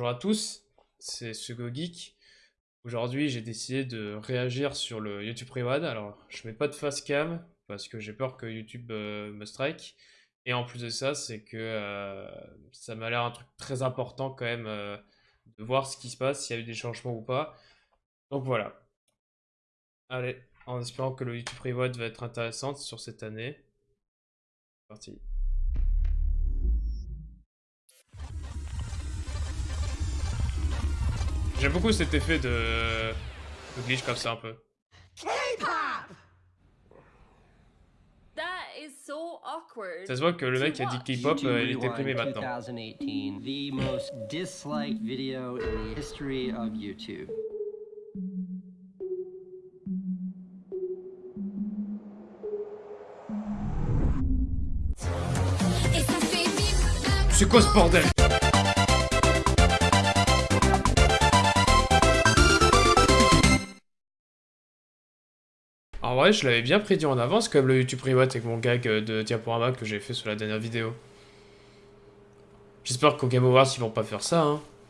Bonjour à tous, c'est Sugo Geek. Aujourd'hui, j'ai décidé de réagir sur le YouTube Reward. Alors, je mets pas de face cam parce que j'ai peur que YouTube euh, me strike. Et en plus de ça, c'est que euh, ça m'a l'air un truc très important quand même euh, de voir ce qui se passe, s'il y a eu des changements ou pas. Donc voilà. Allez, en espérant que le YouTube Reward va être intéressante sur cette année. Parti. J'aime beaucoup cet effet de... de glitch comme ça un peu. Ça se voit que le mec qui a dit K-pop, euh, il est déprimé maintenant. 2018, the most disliked video in the history of YouTube. C'est quoi ce bordel? En vrai, je l'avais bien prédit en avance, comme le YouTube Reward avec mon gag euh, de diaporama que j'ai fait sur la dernière vidéo. J'espère qu'au Game Awards, ils vont pas faire ça, hein.